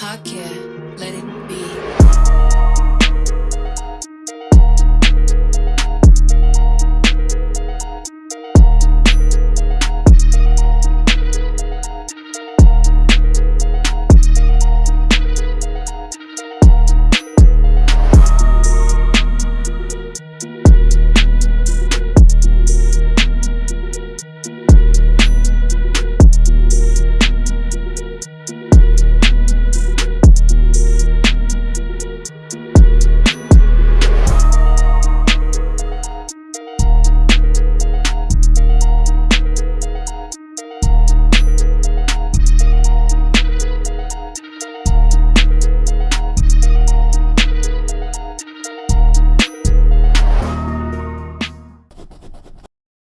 Hak yeah.